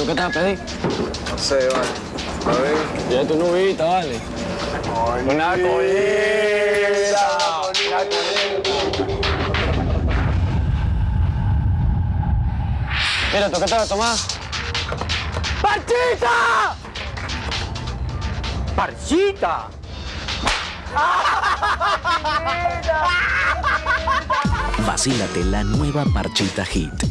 ¿Tú qué te vas a pedir? No sé, vale. A ver. Ya tu nubita, vale. Una colita. Mira, ¿tú qué te vas a tomar? ¡Parchita! ¡Parchita! Vacílate la nueva Parchita Hit.